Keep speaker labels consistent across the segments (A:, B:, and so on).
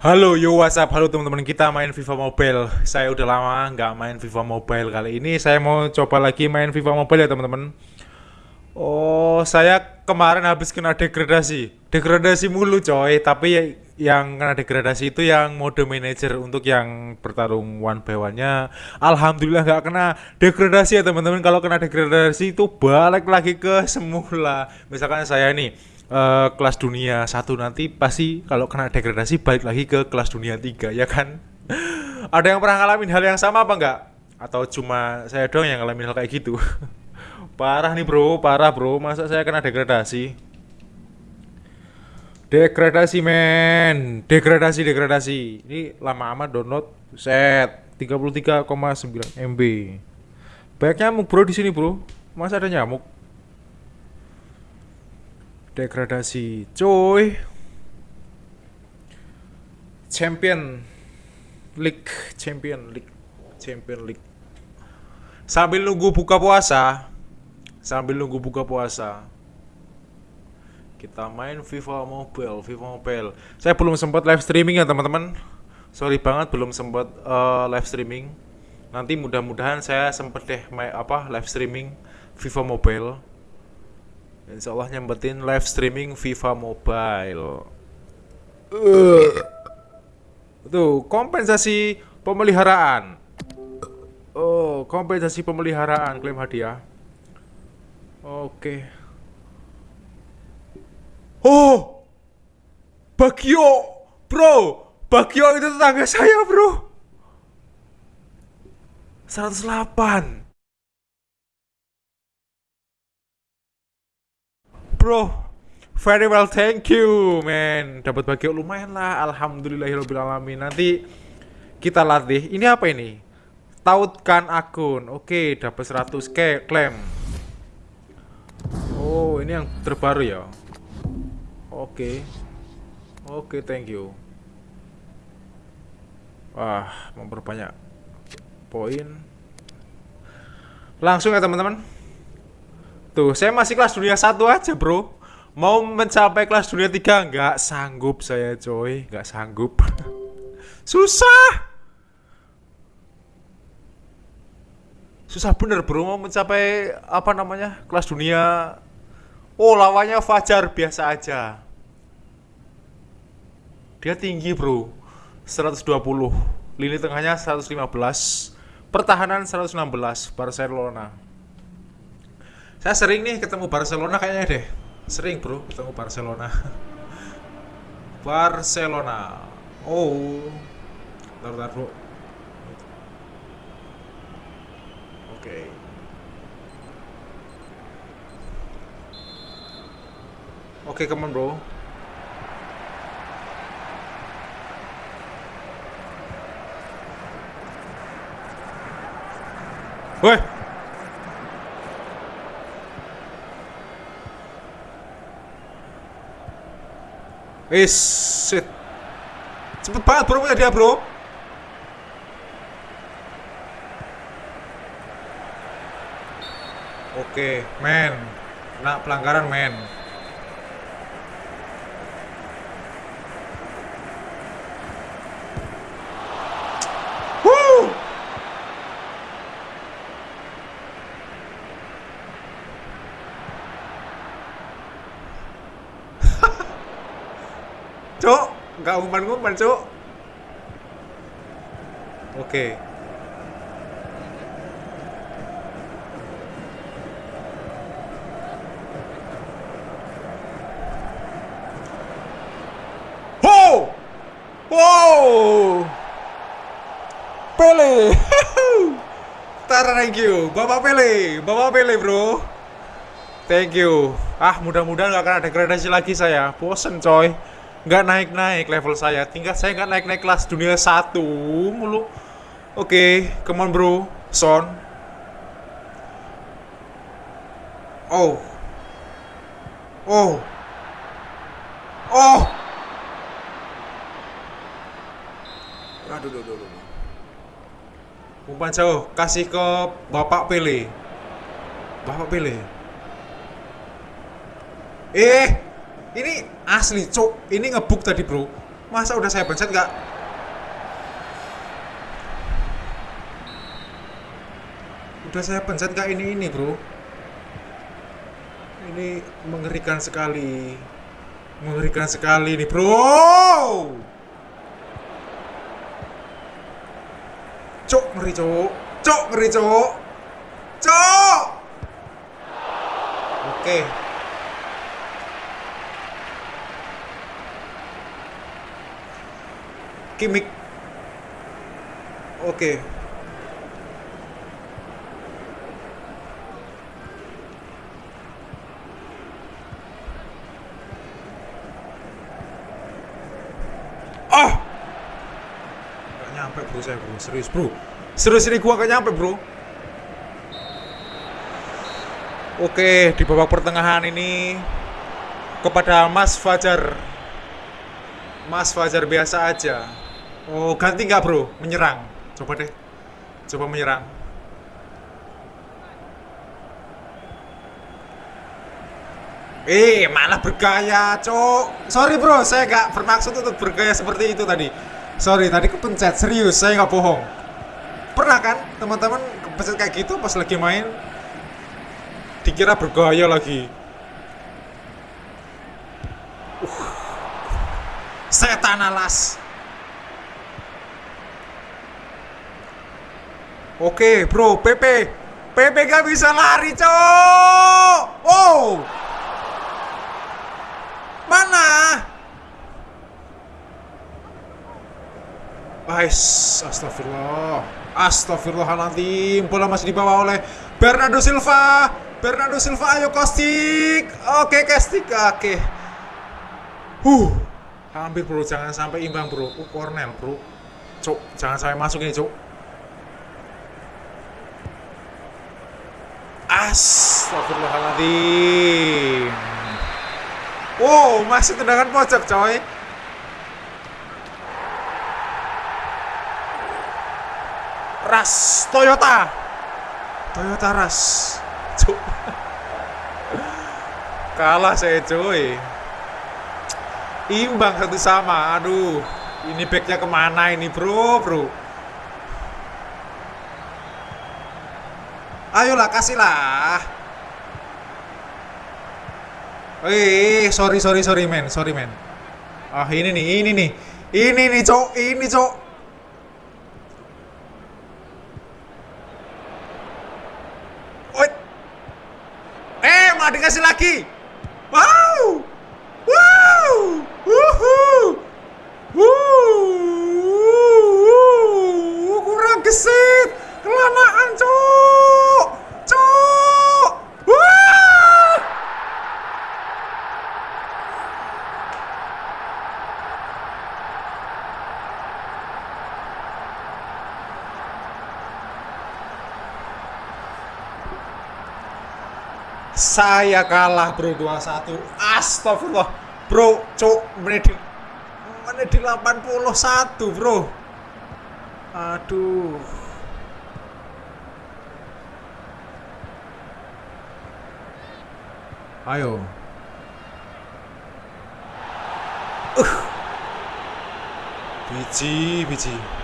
A: Halo, yo WhatsApp, halo teman-teman kita main FIFA Mobile. Saya udah lama nggak main FIFA Mobile kali ini. Saya mau coba lagi main FIFA Mobile ya teman-teman. Oh, saya kemarin habis kena degradasi. Degradasi mulu coy, tapi yang kena degradasi itu yang mode manager untuk yang bertarung one by one-nya. Alhamdulillah nggak kena degradasi ya teman-teman. Kalau kena degradasi itu balik lagi ke semula. Misalkan saya nih eh, kelas dunia satu nanti pasti kalau kena degradasi balik lagi ke kelas dunia tiga ya kan? Ada yang pernah ngalamin hal yang sama apa enggak? Atau cuma saya doang yang ngalamin hal kayak gitu? Parah nih bro, parah bro. Masa saya kena degradasi? Degradasi men, degradasi degradasi. Ini lama amat download. Set 33,9 MB. Banyak nyamuk bro di sini bro. Masa ada nyamuk? Degradasi, coy. Champion League, Champion League, Champion League. Sambil nunggu buka puasa, sambil nunggu buka puasa, kita main FIFA Mobile, FIFA Mobile. Saya belum sempat live streaming ya teman-teman. Sorry banget belum sempat eh, live streaming. Nanti mudah-mudahan saya sempet deh main apa live streaming FIFA Mobile. Insya Allah nyempetin live streaming FIFA Mobile. Eh. Tuh, kompensasi pemeliharaan. Oh, kompensasi pemeliharaan klaim hadiah. Oke. Oh, Bagio, bro, Bagio itu tetangga saya, bro. 108. Bro, very well, thank you, man. Dapat Bagio lumayan lah, alhamdulillahirobbilalamin. Nanti kita latih. Ini apa ini? Tautkan akun. Oke, dapat 100 ke klaim. Oh, ini yang terbaru ya. Oke. Oke, thank you. Wah, memperbanyak poin. Langsung ya, teman-teman. Tuh, saya masih kelas dunia satu aja, Bro. Mau mencapai kelas dunia 3 nggak sanggup saya, coy. Nggak sanggup. Susah. Susah bener, Bro, mau mencapai apa namanya? Kelas dunia Oh, lawannya Fajar biasa aja. Dia tinggi, Bro. 120. Lini tengahnya 115. Pertahanan 116 Barcelona. Saya sering nih ketemu Barcelona kayaknya deh. Sering, Bro, ketemu Barcelona. Barcelona. Oh. Bentar, bentar, Bro. Oke. Oke, come on, bro. Woi. Wis, shit. Cepet banget bro punya dia bro. Oke, men. Kena pelanggaran, men. Woo! Cuk, nggak umpan-umpan, Cuk. Oke. Ho! Wow! Pele! Tara, thank you. Bapak Pele, Bapak Pele, bro. Thank you. Ah, mudah-mudahan nggak akan ada degradasi lagi saya. Bosen, coy. Nggak naik-naik level saya. Tingkat saya nggak naik-naik kelas dunia satu mulu. Oke, come on, bro. Son. Oh. Oh. Oh. Aduh, aduh, aduh, aduh. Umpan jauh, kasih ke Bapak Pele. Bapak Pele. Eh, ini asli, cok. Ini ngebuk tadi, bro. Masa udah saya pencet nggak? Udah saya pencet nggak ini ini bro? Ini mengerikan sekali. Mengerikan sekali nih bro. Cok ngeri cok. Cok ngeri cok. Cok. Oke. Kimik. Oke. Ah! Gak nyampe bro saya bro, serius bro. Serius ini gua gak nyampe bro. Oke, di babak pertengahan ini kepada Mas Fajar. Mas Fajar biasa aja. Oh, ganti nggak bro? Menyerang. Coba deh. Coba menyerang. Eh, malah bergaya, cok. Sorry bro, saya nggak bermaksud untuk bergaya seperti itu tadi. Sorry, tadi kepencet. Serius, saya nggak bohong. Pernah kan, teman-teman kepencet kayak gitu pas lagi main? Dikira bergaya lagi. Uh. Setan alas. Oke, bro, PP. PP gak bisa lari, cok. Oh. Mana? Ais, astagfirullah. Astagfirullahaladzim. Bola masih dibawa oleh Bernardo Silva. Bernardo Silva, ayo Kostik. Oke, Kostik. Oke. Huh. Hampir bro, jangan sampai imbang bro. Uh, Cornell bro. Cuk, jangan sampai masuk ini, cuk. Astagfirullahaladzim. Wow, masih tendangan pojok, coy. Ras Toyota. Toyota Ras. Cuk. Kalah saya, cuy. Imbang satu sama. Aduh, ini backnya ke mana ini, bro, bro? Ayolah, kasihlah. Eh, sorry, sorry, sorry, men, sorry, men. Ah, ini nih, ini nih, ini nih, cok, ini, cok. Wait. Eh, mau dikasih lagi. Wow. Wow. Wuhu. Wuh. Kurang gesit. Kelamaan, cok. Cok. Wah. Saya kalah bro. 2-1 Astagfirullah. Bro, cok menit menit di 81 bro. Aduh. Ayo. Uh. Biji, biji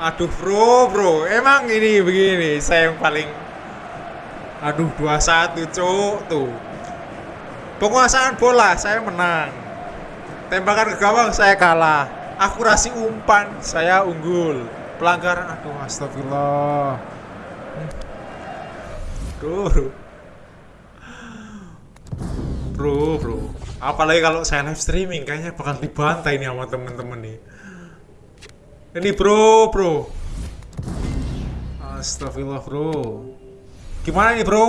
A: Aduh bro, bro, emang ini begini, saya yang paling Aduh 21 cuk tuh. Penguasaan bola saya menang. Tembakan ke gawang saya kalah. Akurasi umpan saya unggul. Pelanggaran, aduh astagfirullah. Bro Bro, bro Apalagi kalau saya live streaming Kayaknya bakal dibantai nih sama temen-temen nih ini bro, bro. Astagfirullah bro. Gimana nih bro?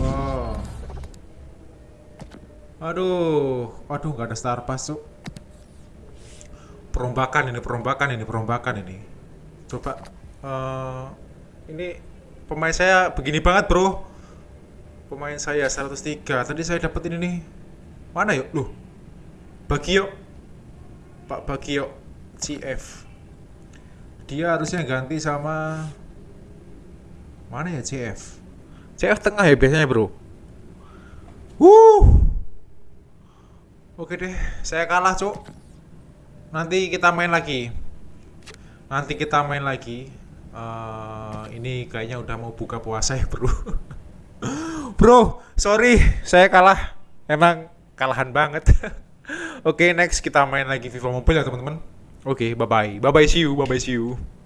A: Wow. Aduh, aduh nggak ada star pass tuh. perombakan ini perombakan ini perombakan ini coba eh, ini pemain saya begini banget bro pemain saya 103 tadi saya dapat ini mana yuk loh Bagio Pak Bagio CF dia harusnya ganti sama mana ya CF CF tengah ya biasanya bro Wuh Oke deh, saya kalah, Cuk. Nanti kita main lagi. Nanti kita main lagi. Eh, ini kayaknya udah mau buka puasa ya, Bro. Bro, sorry, saya kalah. Emang kalahan banget. Oke, next kita main lagi FIFA Mobile ya, teman-teman. Oke, bye-bye. Bye-bye, see you. Bye-bye, see you.